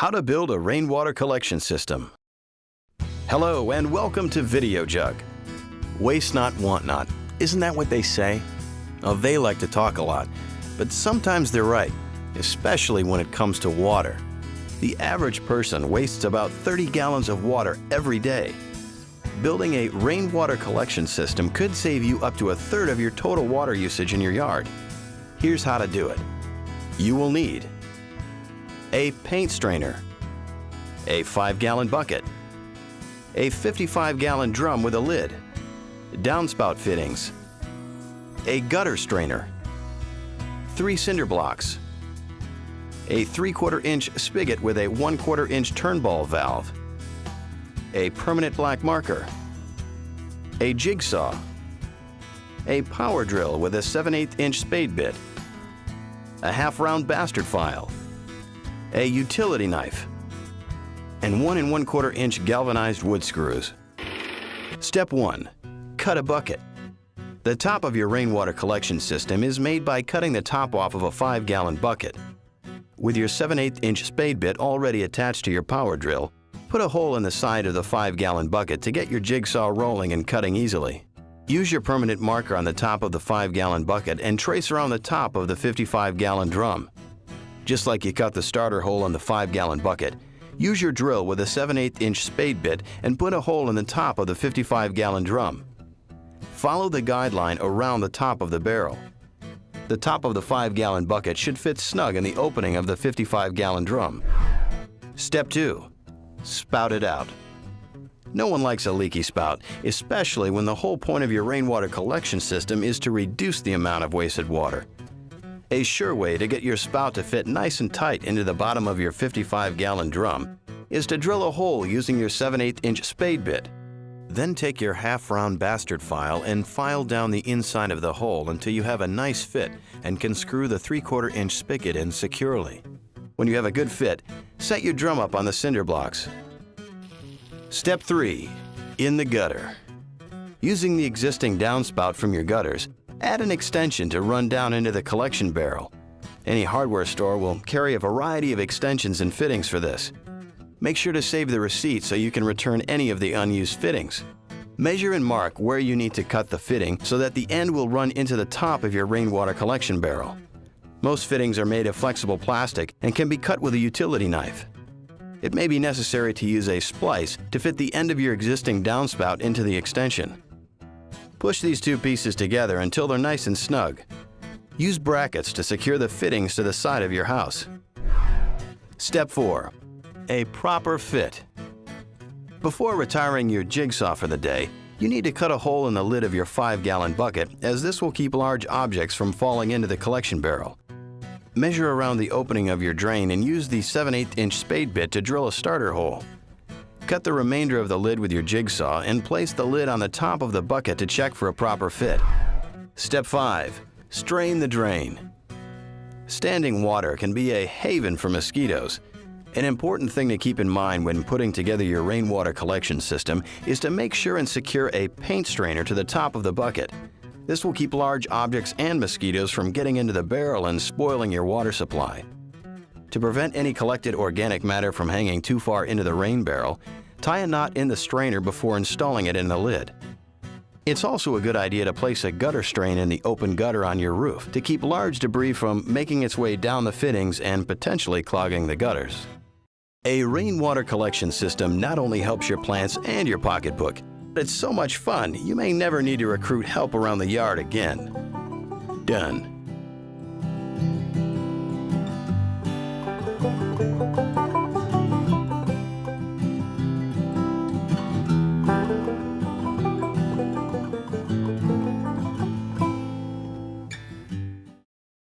How to build a rainwater collection system. Hello and welcome to VideoJug. Waste not, want not. Isn't that what they say? Oh, they like to talk a lot, but sometimes they're right, especially when it comes to water. The average person wastes about 30 gallons of water every day. Building a rainwater collection system could save you up to a third of your total water usage in your yard. Here's how to do it. You will need a paint strainer, a 5-gallon bucket, a 55-gallon drum with a lid, downspout fittings, a gutter strainer, three cinder blocks, a 3 quarter inch spigot with a 1 quarter inch turnball valve, a permanent black marker, a jigsaw, a power drill with a 7 8 inch spade bit, a half round bastard file, a utility knife, and 1 and 1 quarter inch galvanized wood screws. Step 1. Cut a bucket. The top of your rainwater collection system is made by cutting the top off of a 5-gallon bucket. With your 7 8 inch spade bit already attached to your power drill, put a hole in the side of the 5-gallon bucket to get your jigsaw rolling and cutting easily. Use your permanent marker on the top of the 5-gallon bucket and trace around the top of the 55-gallon drum. Just like you cut the starter hole in the 5-gallon bucket, use your drill with a 7 8 inch spade bit and put a hole in the top of the 55-gallon drum. Follow the guideline around the top of the barrel. The top of the 5-gallon bucket should fit snug in the opening of the 55-gallon drum. Step 2. Spout it out. No one likes a leaky spout, especially when the whole point of your rainwater collection system is to reduce the amount of wasted water. A sure way to get your spout to fit nice and tight into the bottom of your 55-gallon drum is to drill a hole using your 7 8 inch spade bit. Then take your half-round bastard file and file down the inside of the hole until you have a nice fit and can screw the 3 quarter inch spigot in securely. When you have a good fit, set your drum up on the cinder blocks. Step 3. In the gutter. Using the existing downspout from your gutters, add an extension to run down into the collection barrel. Any hardware store will carry a variety of extensions and fittings for this. Make sure to save the receipt so you can return any of the unused fittings. Measure and mark where you need to cut the fitting so that the end will run into the top of your rainwater collection barrel. Most fittings are made of flexible plastic and can be cut with a utility knife. It may be necessary to use a splice to fit the end of your existing downspout into the extension. Push these two pieces together until they're nice and snug. Use brackets to secure the fittings to the side of your house. Step 4 a proper fit. Before retiring your jigsaw for the day, you need to cut a hole in the lid of your 5-gallon bucket as this will keep large objects from falling into the collection barrel. Measure around the opening of your drain and use the 7 8 inch spade bit to drill a starter hole. Cut the remainder of the lid with your jigsaw and place the lid on the top of the bucket to check for a proper fit. Step 5. Strain the drain. Standing water can be a haven for mosquitoes, an important thing to keep in mind when putting together your rainwater collection system is to make sure and secure a paint strainer to the top of the bucket. This will keep large objects and mosquitoes from getting into the barrel and spoiling your water supply. To prevent any collected organic matter from hanging too far into the rain barrel, tie a knot in the strainer before installing it in the lid. It's also a good idea to place a gutter strain in the open gutter on your roof to keep large debris from making its way down the fittings and potentially clogging the gutters. A rainwater collection system not only helps your plants and your pocketbook, but it's so much fun you may never need to recruit help around the yard again. Done.